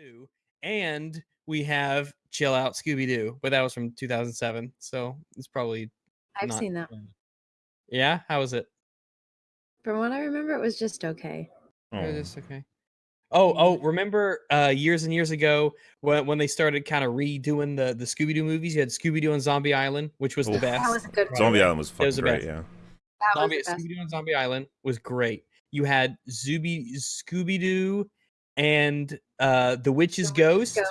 Doo, and we have Chill Out Scooby Doo, but that was from 2007, so it's probably I've not. seen that. Yeah, how was it? From what I remember, it was just okay. It Oh. was just okay. Oh, oh, remember uh, years and years ago when when they started kind of redoing the the Scooby Doo movies? You had Scooby Doo and Zombie Island, which was the best. That was a good one. Zombie Island was It was fucking the great, best. yeah. That Zombie the. Scooby Doo and Zombie Island was great. You had Zooby Scooby Doo and uh the Witch's Ghost. Ghost.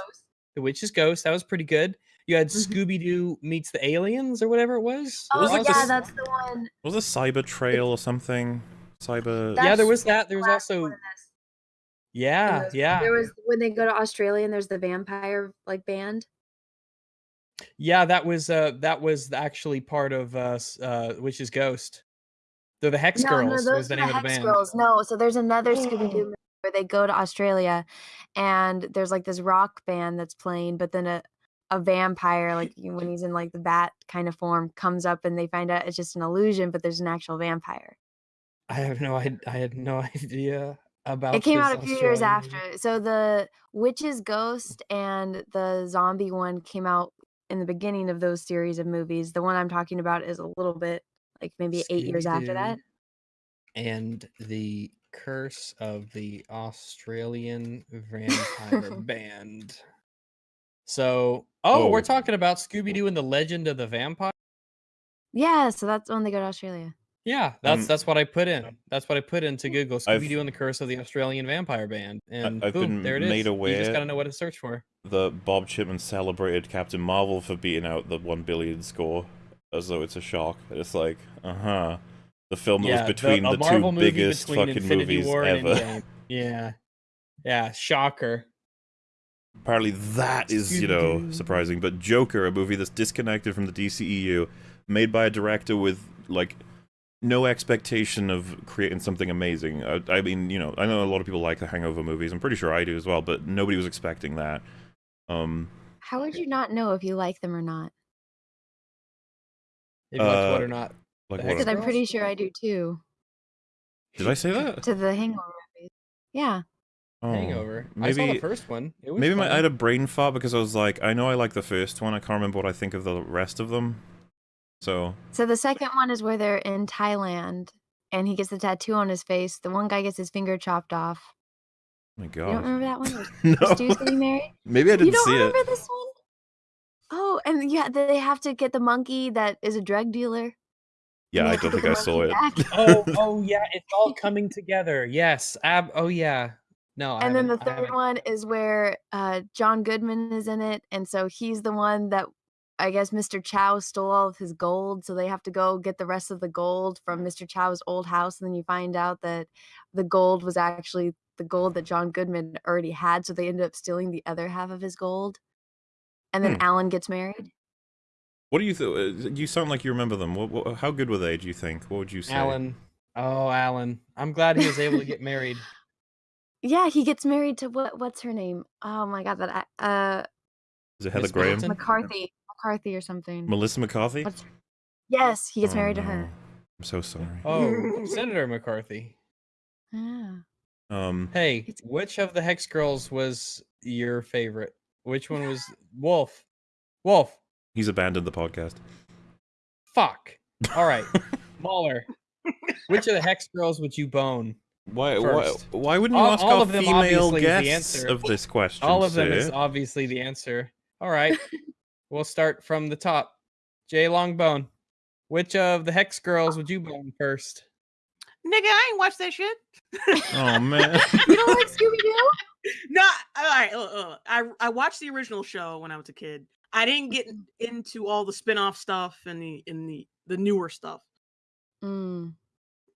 The Witch's Ghost. That was pretty good. You had Mhm. Scooby Doo meets the aliens or whatever it was. What was Oh yeah, this- that's the one. Was it Cyber Trail or something? Cyber. yeah, there was that. There was also one in this. yeah, was- yeah, There was when they go to Australia and there's the vampire like band. yeah. That was uh that was actually part of uh, uh Witch's Ghost. They're the Hex no, Girls. no, was those the are name the of the Hex band. Girls. No, so there's another Scooby Doo movie where they go to Australia, and there's like this rock band that's playing, but then a a vampire, like when he's in like the bat kind of form, comes up and they find out it's just an illusion, but there's an actual vampire. I have no I, I had no idea about It came out a few years Australian movie. after. So the Witch's Ghost and the zombie one came out in the beginning of those series of movies. The one I'm talking about is a little bit like maybe eight years after that. And the curse of the Australian vampire band. So, oh, we're Oh. talking about Scooby Doo and the Legend of the Vampire. Yeah, so that's when they go to Australia. Yeah, that's Um, that's what I put in. That's what I put into Google. Scooby Doo and the Curse of the Australian Vampire Band, and I've boom, been there it is. made You just gotta know what to search for. The Bob Chipman celebrated Captain Marvel for beating out the one billion score as though it's a shock. It's like, uh huh. The film that yeah, was between a the, two movie biggest fucking Infinity movies War ever. Endgame. Yeah, yeah, shocker. Apparently, that is, you know, surprising. But Joker, a movie that's disconnected from the DCEU, made by a director with, like, no expectation of creating something amazing. I, I mean, you know, I know a lot of people like the Hangover movies. I'm pretty sure I do as well, but nobody was expecting that. Um, How would you not know if you like them or not? If you liked what Uh, or not. Like what? Because I'm Girls? pretty sure I do too. Did I say that? To the Hangover movies. Yeah. Oh, Hangover. I saw the first one. It was maybe my, I had a brain fart because I was like, I know I like the first one. I can't remember what I think of the rest of them. So, So the second one is where they're in Thailand and he gets the tattoo on his face. The one guy gets his finger chopped off. oh my You don't remember that one? No. Stu's getting married? Maybe I didn't see it. You don't remember it. this one? Oh, and yeah, they have to get the monkey that is a drug dealer. Yeah, I don't think I saw it. oh, oh yeah, it's all coming together. Yes. Ab. Oh yeah. No. I and then the third one is where uh, John Goodman is in it, and so he's the one that I guess Mr. Chow stole all of his gold, so they have to go get the rest of the gold from Mr. Chow's old house, and then you find out that the gold was actually the gold that John Goodman already had, so they ended up stealing the other half of his gold. And then Hmm. Alan gets married. What do you think? You sound like you remember them. What, what, how good were they? Do you think? What would you say? Alan. Oh, Alan. I'm glad he was able to get married. Yeah, he gets married to what? What's her name? Oh my god, that a- uh Is it Heather Miss Graham? McCarthy, McCarthy or something. Melissa McCarthy? What's Yes, he gets Oh, married to her. I'm so sorry. Oh, Senator McCarthy. Yeah. Um, Hey, It's- which of the Hex Girls was your favorite? Which one was Wolf? Wolf. He's abandoned the podcast. Fuck. All right, Mahler. Which of the Hex Girls would you bone? Why? Why? First. Why wouldn't you All- ask all our of them female obviously is the answer. of this question? All of them is obviously the answer. All right, we'll start from the top. Jay Longbone. Which of the Hex Girls would you bone first? Nigga, I ain't watched that shit. Oh man. You don't like Scooby Doo? No, all right. look, look, I I watched the original show when I was a kid. I didn't get into all the spin-off stuff and the in the the newer stuff. Mm.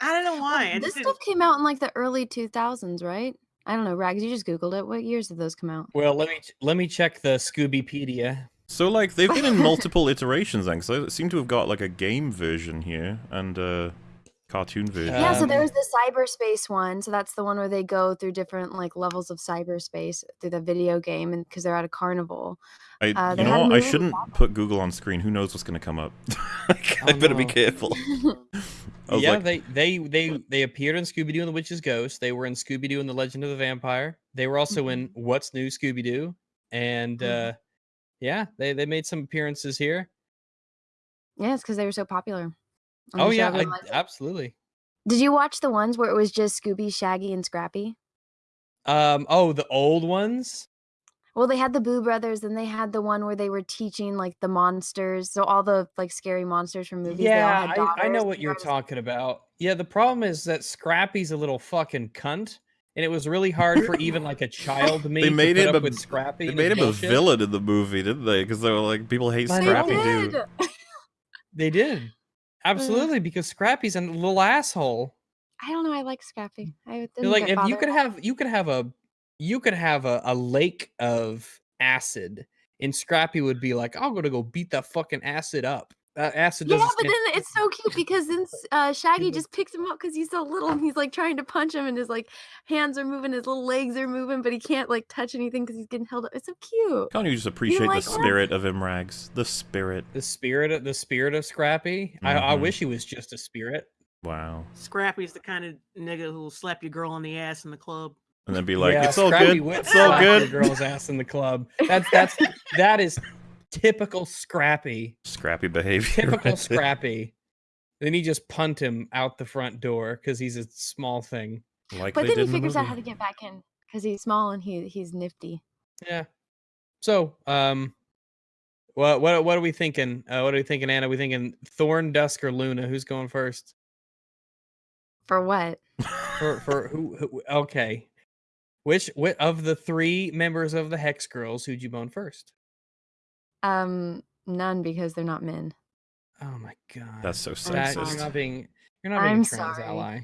I don't know why. I This stuff came out in like the early 2000s, right? I don't know, Rags. You just googled it. What years did those come out? Well, let me ch- let me check the Scoobypedia. so like they've been in multiple iterations then, because I seem to have got like a game version here and uh cartoon version. Yeah, so Um, there's the cyberspace one. So that's the one where they go through different like levels of cyberspace through the video game, and because they're at a carnival. I, uh, you know what? I shouldn't put Google on screen. Who knows what's going to come up? Like, I Oh, better be careful. Yeah, like, they they they they appeared in Scooby Doo and the Witch's Ghost. They were in Scooby Doo and the Legend of the Vampire. They were also in Mm-hmm. What's New Scooby Doo, and Mhm. uh, yeah, they they made some appearances here. yeah, it's because they were so popular. On Oh yeah, I, everyone liked it. absolutely. Did you watch the ones where it was just Scooby, Shaggy, and Scrappy? Um, oh, the old ones. Well, they had the Boo Brothers, and they had the one where they were teaching like the monsters. So all the like scary monsters from movies. they all Yeah, had I, I know what you're talking about. Yeah, the problem is that Scrappy's a little fucking cunt, and it was really hard for even like a child me They to made put him up a- with Scrappy. they made his him a villain in the movie, didn't they? Because they were like, people hate I know. Scrappy They too. They did. Mm. Absolutely, because Scrappy's a little asshole. I don't know. I like Scrappy. Mm. I You're didn't like if you could have you could have a you could have a, a lake of acid and Scrappy would be like, I'm gonna go beat that fucking acid up. That acid Yeah, doesn't but then it's so cute because then uh, Shaggy just picks him up because he's so little and he's like trying to punch him and his like hands are moving, his little legs are moving, but he can't like touch anything because he's getting held up. It's so cute. Can't you just appreciate like the that? spirit of Imrags? The spirit. the spirit of the spirit of Scrappy. I, I Mhm. wish he was just a spirit. Wow. Scrappy's the kind of nigga who'll slap your girl on the ass in the club. And then be like, Yeah, it's all Scrappy good. would It's all your good. Girl's ass in the club. That's that's that is typical Scrappy. Scrappy behavior. Typical right. Scrappy. Then he just punt him out the front door because he's a small thing. Like But then he did in the figures out how to get back in because he's small and he he's nifty. Yeah. So, um, what what what are we thinking? Uh, what are we thinking, Anna? we thinking Thorn, Dusk, or Luna? Who's going first? For what? For for who? who okay. Which, which of the three members of the Hex Girls who'd you bone first? Um, none because they're not men. Oh my god. That's so That- sexist. you're not being you're not being I'm a trans sorry. ally.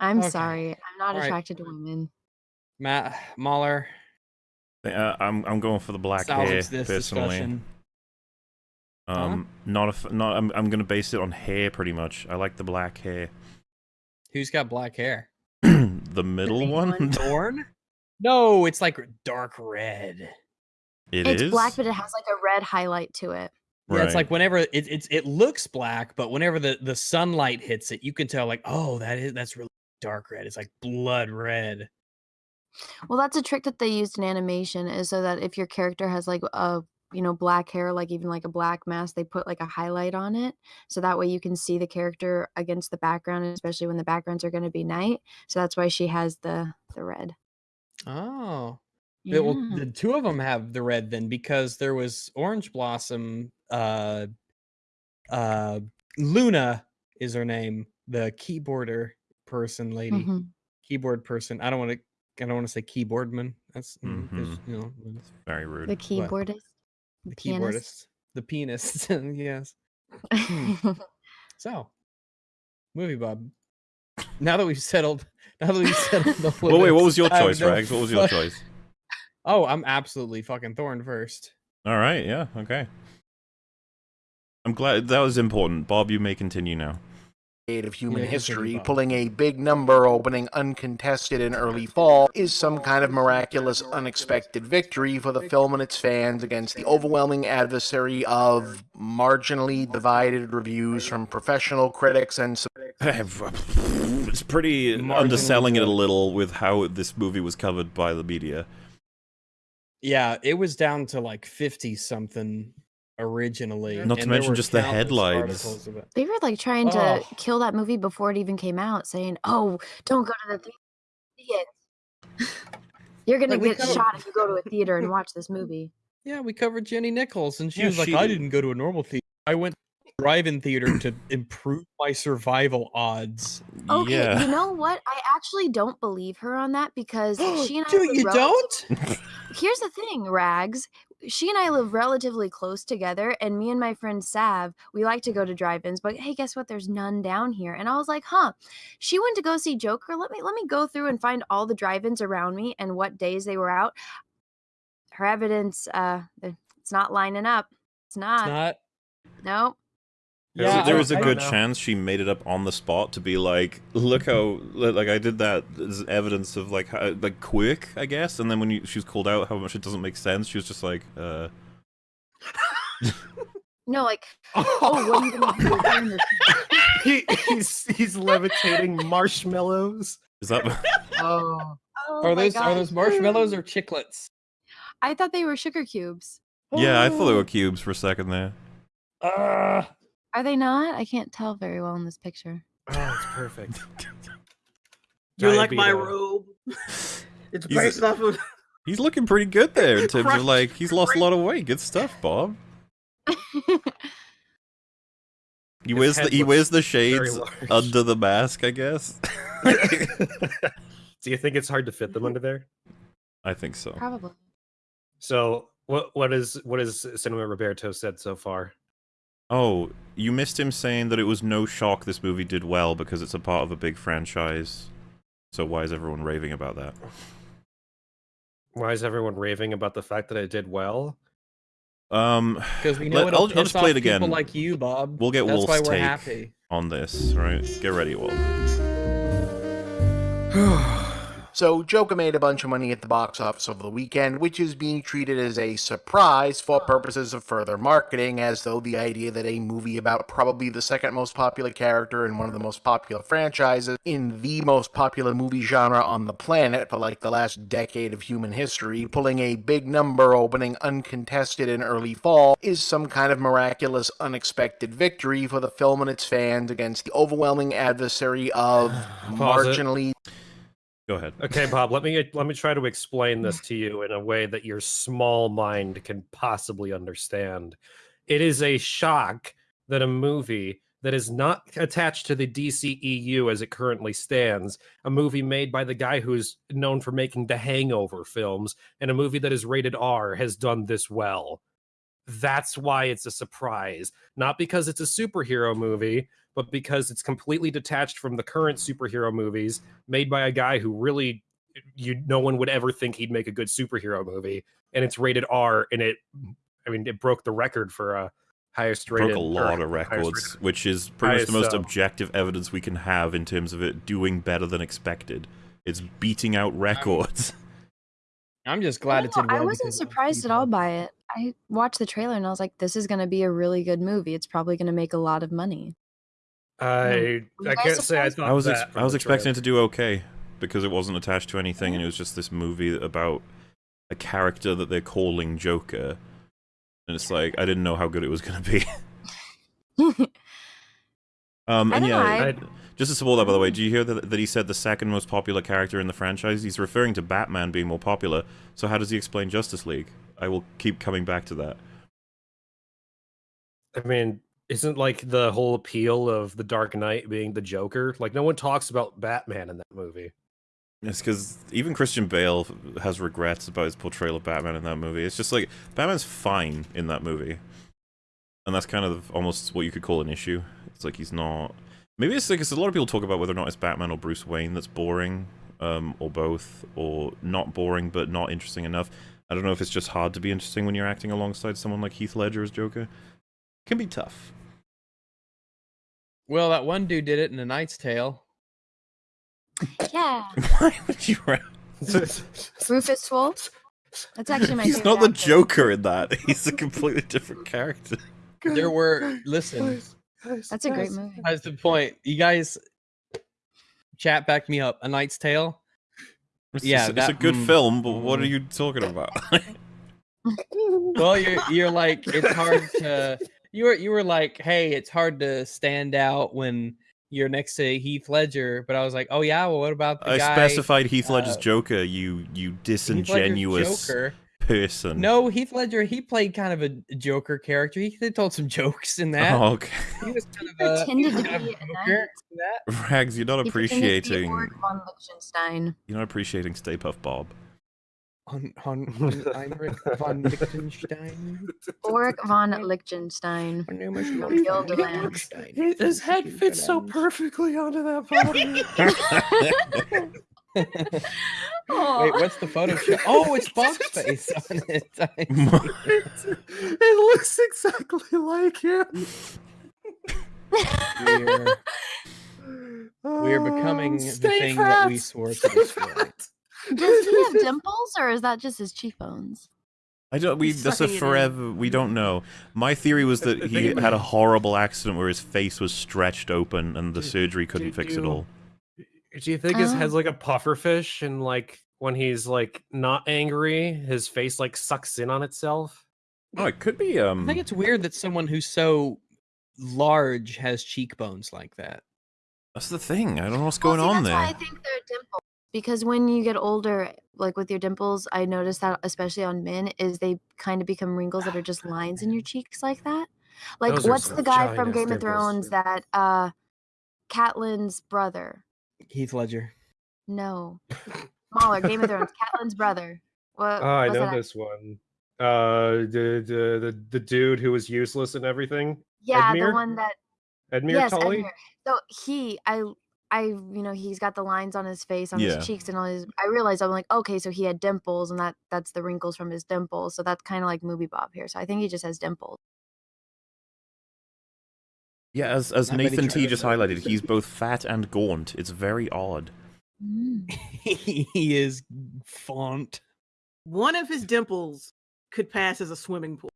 I'm Okay. sorry. I'm not All right. attracted to women. Matt Mahler. Uh, I'm I'm going for the black hair salvage this personally. discussion. Huh? Um, not a f- not. I'm I'm gonna base it on hair pretty much. I like the black hair. Who's got black hair? the middle big one. one. Thorn? No, it's like dark red. It it's is? black, but it has like a red highlight to it. Yeah, it's like whenever it it's it looks black, but whenever the the sunlight hits it, you can tell like, oh, that is that's really dark red. It's like blood red. Well, that's a trick that they used in animation is so that if your character has like a you know black hair, like even like a black mask, they put like a highlight on it, so that way you can see the character against the background, especially when the backgrounds are going to be night. So that's why she has the the red. Oh. Yeah, Well, the two of them have the red then because there was Orange Blossom. Uh, uh, Luna is her name. The keyboarder person, lady, Mhm. keyboard person. I don't want to. I don't want to say keyboardman. That's mm, 'cause, Mhm. you know it's very rude. The keyboardist. the pianist. keyboardist, the pianist. yes. So, movie Bob. Now that we've settled, now that we've settled the well, wait. What was your choice, Rags? What was your choice? Oh, I'm absolutely fucking Thorn first. All right. Yeah. Okay. I'm glad that was important. Bob, you may continue now. of human Yeah, continue, history, pulling a big number opening uncontested in early fall is some kind of miraculous, unexpected victory for the film and its fans against the overwhelming adversary of marginally divided reviews from professional critics and sub- it's pretty underselling it a little with how this movie was covered by the media. Yeah, it was down to like 50 something originally. Not to and there mention just the headlines. They were like trying to Oh. kill that movie before it even came out, saying, "Oh, don't go to the theater. You're gonna Like, get covered- shot if you go to a theater and watch this movie." Yeah, we covered Jenny Nichols, and she Yeah, was like, she- I didn't go to a normal theater. I went to a drive-in theater to improve my survival odds. Okay, yeah. you know what? I actually don't believe her on that because she and I Do you don't? Here's the thing, Rags. She and I live relatively close together, and me and my friend Sav, we like to go to drive-ins. But hey, guess what? There's none down here. And I was like, huh. She went to go see Joker. Let me let me go through and find all the drive-ins around me and what days they were out. Her evidence, uh, it's not lining up. It's not. It's not. Nope. There- Yeah, there was a I good chance she made it up on the spot to be like, look how like I did that as evidence of like how, like quick, I guess. And then when you, she was called out how much it doesn't make sense, she was just like, uh, No, like, oh, what are you gonna do? Doing he, he's he's levitating marshmallows. is that? Oh, Oh Are my those are those marshmallows or chiclets? I thought they were sugar cubes. yeah, I thought they were cubes for a second there. Uh, Are they not? I can't tell very well in this picture. oh, it's perfect. You're like my robe. It's He's- based off of. He's looking pretty good there in terms of like he's lost a lot of weight. Good stuff, Bob. He His wears the he wears the shades under the mask, I guess. Do you think it's hard to fit them under there? I think so. Probably. So what what is what has Cinema Roberto said so far? Oh, you missed him saying that it was no shock this movie did well because it's a part of a big franchise. So why is everyone raving about that? Why is everyone raving about the fact that it did well? Um, because we know Let- it'll I'll- I'll just play off it again. People like you, Bob. We'll get That's Wolf's why we're take. happy. on this, right? Get ready, Wolf. So, Joker made a bunch of money at the box office over the weekend, which is being treated as a surprise for purposes of further marketing, as though the idea that a movie about probably the second most popular character in one of the most popular franchises in the most popular movie genre on the planet for like the last decade of human history, pulling a big number opening uncontested in early fall, is some kind of miraculous, unexpected victory for the film and its fans against the overwhelming adversary of marginally Go ahead. Okay, Bob, let me let me try to explain this to you in a way that your small mind can possibly understand. It is a shock that a movie that is not attached to the DCEU as it currently stands, a movie made by the guy who's known for making the Hangover films, and a movie that is rated R has done this well. That's why it's a surprise. Not because it's a superhero movie, but because it's completely detached from the current superhero movies made by a guy who really you no one would ever think he'd make a good superhero movie and it's rated R and it I mean it broke the record for a highest rated Broke a lot of records, rated- which is pretty much the most highest, um, objective evidence we can have in terms of it doing better than expected. It's beating out records. I'm just glad I, it don't did know, I wasn't surprised at all by it. I watched the trailer and I was like, this is going to be a really good movie. It's probably going to make a lot of money. I I can't say I thought I was that from I was expecting it to do okay because it wasn't attached to anything and it was just this movie about a character that they're calling Joker. And it's like I didn't know how good it was going to be. Um, and don't yeah, I- just to support that, by the way, do you hear that, that he said the second most popular character in the franchise? He's referring to Batman being more popular. So how does he explain Justice League? I will keep coming back to that. I mean, isn't like the whole appeal of the Dark Knight being the Joker? Like no one talks about Batman in that movie. It's because even Christian Bale has regrets about his portrayal of Batman in that movie. It's just like Batman's fine in that movie, and that's kind of almost what you could call an issue. It's like he's not. Maybe it's because a lot of people talk about whether or not it's Batman or Bruce Wayne that's boring, um, or both, or not boring but not interesting enough. I don't know if it's just hard to be interesting when you're acting alongside someone like Heath Ledger as Joker. can be tough. Well, that one dude did it in A Knight's Tale. yeah. Why would you? Ra- Rufus Sewell. That's actually my He's not the actor. Joker in that. He's a completely different character. There were listen. That's a great movie. That's the point. You guys, chat back me up. A Knight's Tale. It's, Yeah, it's, it's a good mm, film, but what are mm. you talking about? Well, you're you're like it's hard to you were you were like, hey, it's hard to stand out when you're next to Heath Ledger. But I was like, oh yeah, well, what about the I guy? specified Heath Ledger's uh, Joker. You you disingenuous Joker. person. No, Heath Ledger. He played kind of a Joker character. He they told some jokes in that. Oh, okay. He was kind of a, Pretended he to kind of be a a Joker knight. in that. Rags, you're not He pretended to be appreciating. Von Liechtenstein. You're not appreciating Stay Puft Bob. On on Heinrich von Liechtenstein. Ulrich von Liechtenstein. My name is From Ulrich von Liechtenstein. His head fits so perfectly onto that bottom. Aw. Wait, what's the Photoshop? Oh, it's Bob's face on it. I see. it looks exactly like him. We're we're becoming the thing that we swore to destroy. Does he have dimples or is that just his cheekbones? I don't. We He's that's a sucking it in. forever. We don't know. My theory was that he had a horrible accident where his face was stretched open and the Do- surgery couldn't do fix it all. Do you think his Oh. head's like a puffer fish and like when he's like not angry, his face like sucks in on itself? Oh, it could be. Um, I Um. think it's weird that someone who's so large has cheekbones like that. That's the thing. I don't know what's Well, going see, on that's there. Why I think they're dimples. Because when you get older, like with your dimples, I noticed that especially on men, is they kind of become wrinkles that are just lines in your cheeks like that. Like Those what's the guy from giant Game of. Thrones that uh Catelyn's brother? Heath Ledger. No. Smaller, Game of Thrones, Catelyn's brother. What Oh, I know that- this one. Uh, the, the the the dude who was useless and everything. Yeah, Edmure? the one that Edmure yes, Tully. Edmure. So he, I, I, you know, he's got the lines on his face, on Yeah. his cheeks, and all his. I realized I'm like, okay, so he had dimples, and that that's the wrinkles from his dimples. So that's kind of like movie Bob here. So I think he just has dimples. Yeah, as as Not Nathan T just Travis highlighted, he's both fat and gaunt. It's very odd. Mm. he is font. One of his dimples could pass as a swimming pool.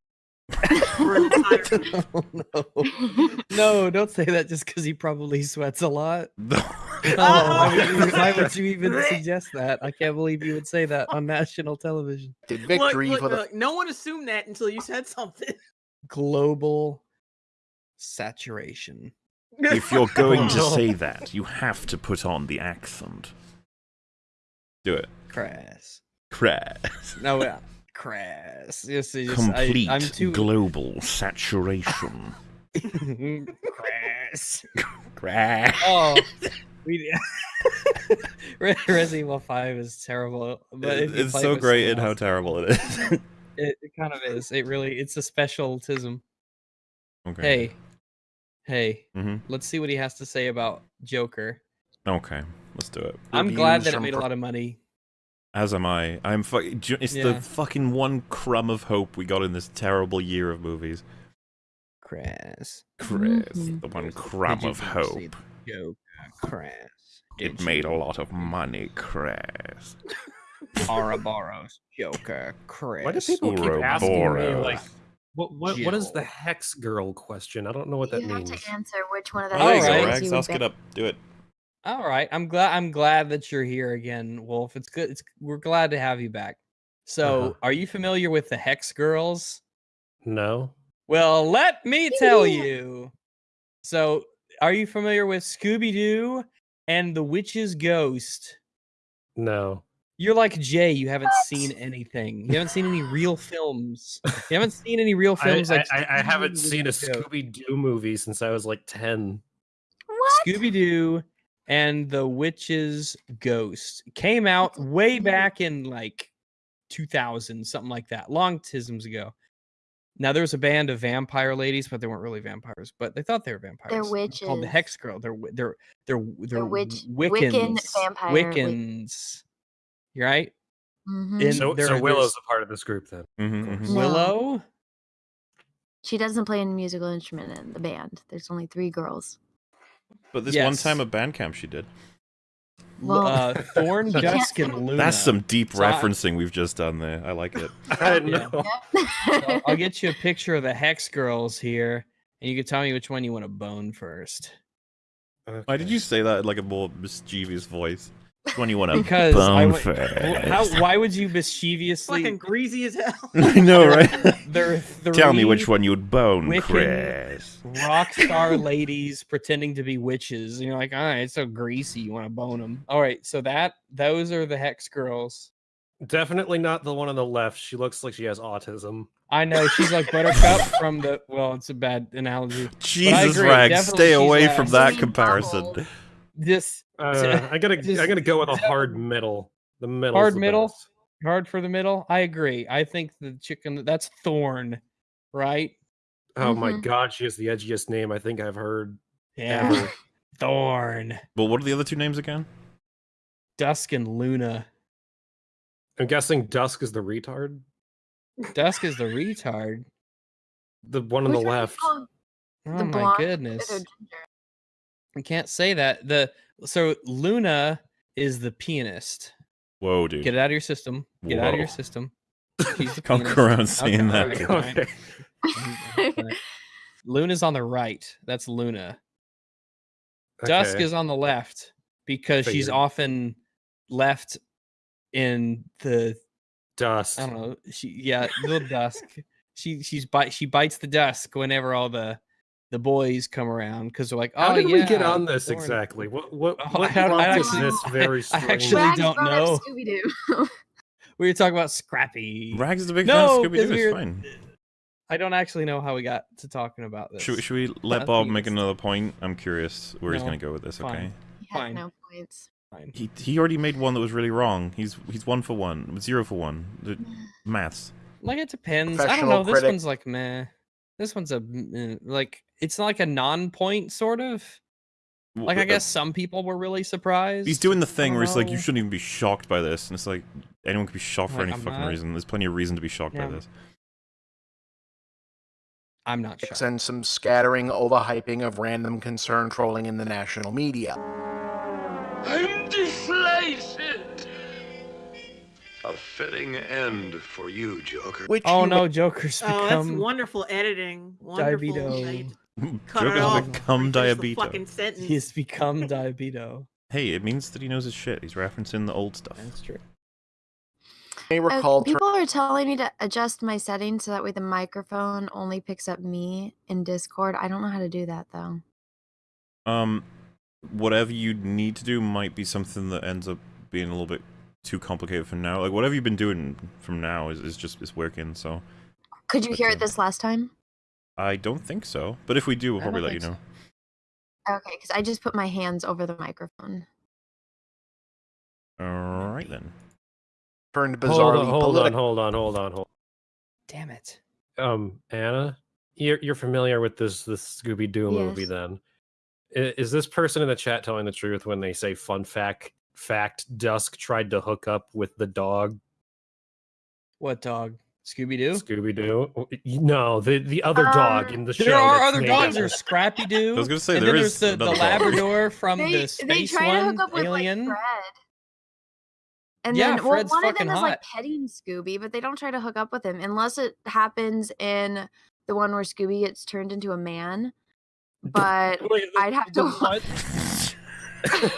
For an oh, no. no, don't say that just because he probably sweats a lot. Oh, why, would you, why would you even suggest that? I can't believe you would say that on national television. Did victory look, for the look, no one assumed that until you said something. Global saturation. if you're going to say that, you have to put on the accent. Do it. Crass. Crass. No, uh, crass. Yes, it's just, Complete I, I'm too global saturation. crass. Crass. Oh, we. Resident Evil Five is terrible, but if you it's so great in how terrible it is. It, it kind of is. It really. It's a specialism. okay. Hey, hey. hmm Let's see what he has to say about Joker. Okay. Let's do it. I'm glad that it from made a lot of money. As am I. I'm fu- ju- It's Yeah. the fucking one crumb of hope we got in this terrible year of movies. Crass. Chris, Mhm. the one crumb of see hope. Joker. Crass. It Did made a lot of money, Chris. Ouroboros. Joker. Crass. Why do people keep asking me like what what what is the hex girl question? I don't know what that you means. have to answer which one of the Oh, there you Alright. go, hexagons Rags. you Ask it up. Do it. All right, I'm glad. I'm glad that you're here again, Wolf. It's good. It's we're glad to have you back. So, Uh-huh. are you familiar with the Hex Girls? No. Well, let me tell you. So, are you familiar with Scooby Doo and the Witch's Ghost? No. You're like Jay. You haven't What? seen anything. You haven't seen any real films. You haven't seen any real I, films like I, I, I haven't seen a Scooby Doo movie since I was like ten. What? Scooby Doo and the Witch's Ghost came out way back in like 2000, something like that, long tisms ago. Now there was a band of vampire ladies, but they weren't really vampires, but they thought they were vampires. They're witches. Called the. Hex Girl. They're wi- they're they're they're witch- Wiccans. Wiccan vampire Wiccans. You right? Mhm. In- So, so Willow's a part of this group then. Mhm, course. mhm. No. Willow. She doesn't play a musical instrument in the band. There's only three girls. But this one time at band camp, she did. L- Well, uh, Thorn, Dusk, and Luna. That's some deep So I- referencing we've just done there. I like it. I Yeah. know. So I'll get you a picture of the Hex Girls here, and you can tell me which one you want to bone first. Why did you say that in like a more mischievous voice? Which one you want to Because bone wa- first? How, why would you mischievously? Fucking greasy as hell. I know, right? There are three Tell me which one you'd bone, Wiccan- Chris. rock star ladies pretending to be witches, and you're like, all right, it's so greasy, you want to bone them. All right, so that those are the Hex Girls. Definitely not the one on the left. She looks like she has autism. I know she's like Buttercup from the. Well, it's a bad analogy. Jesus, agree, Rags, stay away from She's that comparison. This Uh, I gotta Just I gotta go with a hard middle. The middle. Hard middle? hard for the middle. I agree. I think the chicken that's Thorn, right? Oh my Mhm. god, she has the edgiest name I think I've heard Yeah, ever. Thorn, Well, what are the other two names again? Dusk, and Luna. I'm guessing Dusk is the retard. Dusk is the retard. The one on Which the left. Oh the my goodness. Withered ginger. You can't say that. The so Luna is the pianist. Whoa, dude. Get it out of your system. Get it out of your system. She's the Can't pianist. around saying that. okay, Okay. Luna's on the right. That's Luna. Dusk is on the left because she's often left in the dust. I don't know. She yeah, the dusk. She she's bite she bites the dusk whenever all the the boys come around because they're like, oh How did yeah. we get on this Lauren." exactly? What what, Oh, what I don't- I actually- this very I strange? actually Rags don't know. Scooby-Doo. We were talking about Scrappy. Rags is a big No, fan of 'cause Scooby Doo. we It's fine. I don't actually know how we got to talking about this. Should, we- should we let Bob make it's- another point? I'm curious where he's going to go with this. Okay. fine. He has Fine. no points. Fine. He he already made one that was really wrong. He's he's one for one, zero for one. The maths. Like it depends. I don't Professional know. This critic. one's like meh. This one's a eh, like it's not like a non-point sort of. Like I Uh, guess some people were really surprised. He's doing the thing where it's like you shouldn't even be shocked by this, and it's like anyone could be shocked for Like, any I'm fucking not- reason. There's plenty of reason to be shocked Yeah. by this. I'm not sure. and some scattering overhyping of random concern trolling in the national media. I'm deflated. A fitting end for you, Joker. Which Oh no, Joker's become. Oh, that's wonderful editing. Wonderful. diabeto. Cut it off. become before you finish diabeto. Fucking sentence. He's become diabeto. Hey, it means that he knows his shit. He's referencing the old stuff. That's true. may Uh, recall ter- people are telling me to adjust my settings so that way the microphone only picks up me in Discord. I don't know how to do that though. Um, whatever you need to do might be something that ends up being a little bit too complicated for now. Like whatever you've been doing from now is, is just is working. So Could you hear Okay. it this last time? I don't think so. But if we do, we'll probably let you know. so. Okay, because I just put my hands over the microphone. All right then. turned Hold on, hold on, hold on, hold on, hold. Damn it. Um, Anna, you're you're familiar with this this Scooby Doo movie then? I- Is this person in the chat telling the truth when they say fun fact? Fact: Dusk tried to hook up with the dog What dog? Scooby Doo? Scooby Doo. No, the the other dog Um, in the show. There are other dogs. after- There's Scrappy Doo. I was gonna say and there then is there's the, the. Labrador from they the they space try to one, hook up with Alien. like Fred. And Yeah, then well, Fred's one of fucking them is like petting Scooby, but they don't try to hook up with him unless it happens in the one where Scooby gets turned into a man. But Wait, I'd have to what?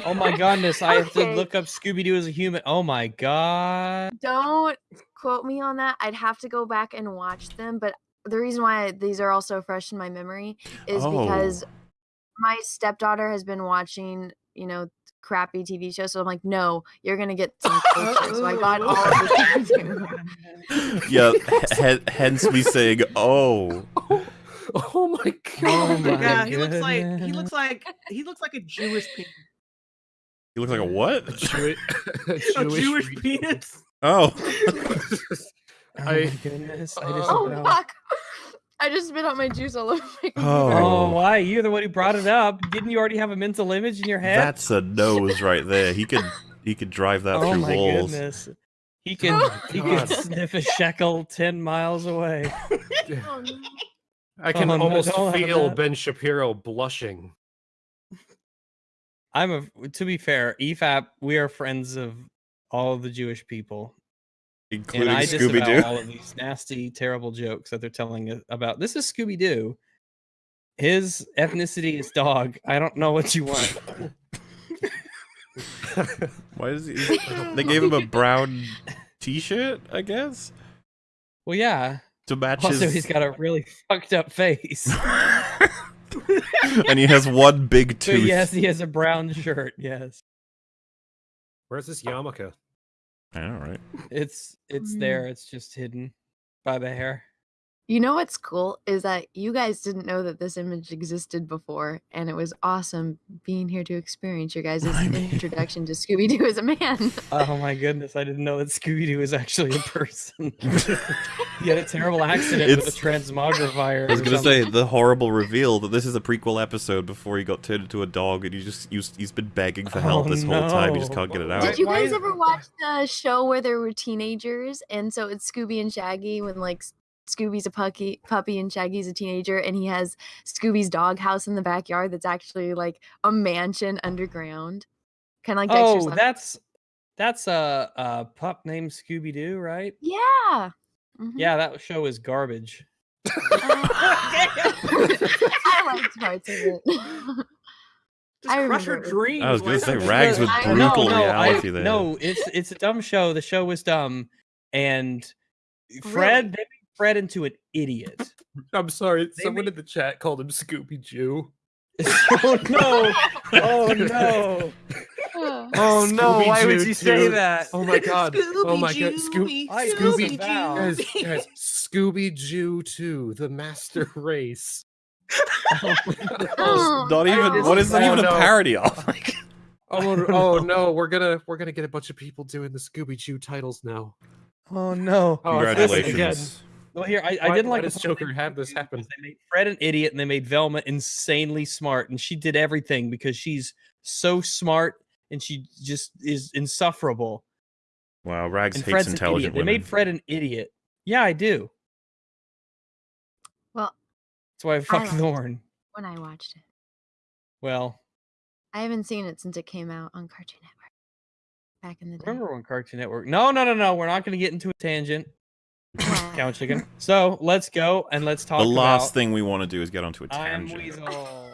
Oh my goodness, I have to look up Scooby Doo as a human. Oh my god. don't quote me on that. I'd have to go back and watch them. But the reason why these are all so fresh in my memory is oh. because Oh. my stepdaughter has been watching, you know, crappy TV shows. So I'm like, no, you're gonna get some culture. so I got all of the yeah, he- hence me saying, "Oh, oh, oh my oh god! Oh my yeah, he looks like he looks like he looks like a Jewish penis. he looks like a what?" A Jewi- a A Jewish, Jewish penis. Oh, Oh I- my goodness. I just oh know. fuck! I just spit out my juice all over my Oh. Oh, why? You're the one who brought it up. Didn't you already have a mental image in your head? that's a nose right there. He could he could drive that oh through my walls. goodness. He can oh he can sniff a shekel ten miles away. Oh, no. I can Oh, almost don't feel. Ben Shapiro blushing. I'm a to be fair, EFAP, we are friends of all of the Jewish people. including and I Scooby Doo. all of these nasty, terrible jokes that they're telling about. This is Scooby Doo. His ethnicity is dog. I don't know what you want. Why is he? Uh, they gave him a brown T-shirt, I guess, Well, yeah. to match Also, his. he's got a really fucked up face. and he has one big tooth. yes, he has a brown shirt. Yes, Where's this yarmulke? I know, right? it's it's Mm. there. It's just hidden by the hair. You know what's cool is that you guys didn't know that this image existed before, and it was awesome being here to experience your guys' I mean- introduction to Scooby Doo as a man. Oh my goodness! I didn't know that Scooby Doo was actually a person. he had a terrible accident with It's- a transmogrifier. I was gonna something. say the horrible reveal that this is a prequel episode before he got turned into a dog, and he just used, he's been begging for help Oh, this whole time. He just can't get it out. Did you guys is- ever watch the show where there were teenagers, and so it's Scooby and Shaggy when like S- Scooby's a puppy, puppy, and Shaggy's a teenager, and he has Scooby's doghouse in the backyard that's actually like a mansion underground, kind of like Dexter's Oh, Lab- that's that's a, a pup named Scooby Doo, right? yeah. Mhm. Yeah, that show is garbage. I liked parts of it. Just I crush her dreams. I was gonna say rags with I- brutal no, no, I- reality there. No, it's it's a dumb show. The show was dumb, and Fred they made Fred into an idiot. I'm sorry. They Someone made- in the chat called him Scooby Jew. Oh, oh, oh no! Oh no! Oh no! Why would Scooby-Doo you say that? Oh my god. Oh my god. Scooby, Scoo- I Scooby disavow. guys, guys, Scooby Jew 2, the master race. Oh, Not even. What is that Oh, even no. a parody of? Like, Oh, no, oh no, we're gonna we're gonna get a bunch of people doing the Scooby Jew titles now. Oh no! Oh, it's this again. Congratulations. Well, here I, I didn't why like the does part Joker have this happen? They made Fred an idiot, and they made Velma insanely smart, and she did everything because she's so smart and she just is insufferable. Wow, Rags And hates Fred's an idiot. intelligent They made Fred an idiot. Yeah, I do. Well, That's why I fuck liked it. Thorn. when I watched it, Well, I haven't seen it since it came out on Cartoon Network back in the day. remember when Cartoon Network? No, no, no, no. We're not going to get into a tangent. Yeah. Count chicken. So let's go and let's talk the last about thing we want to do is get onto a I'm tangent. Weasel.